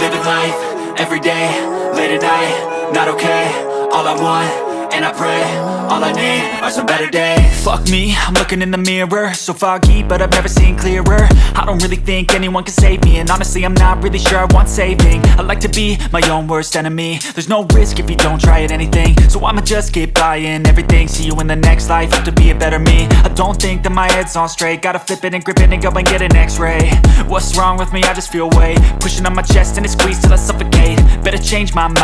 life, every day, late at night, not okay All I want, and I pray, all I need are some better days. Fuck me, I'm looking in the mirror. So foggy, but I've never seen clearer. I don't really think anyone can save me. And honestly, I'm not really sure I want saving. I like to be my own worst enemy. There's no risk if you don't try at anything. So I'ma just keep buying everything. See you in the next life, have to be a better me. I don't think that my head's on straight. Gotta flip it and grip it and go and get an x-ray. What's wrong with me? I just feel weight Pushing on my chest and it squeezes till I suffocate. Better change my mind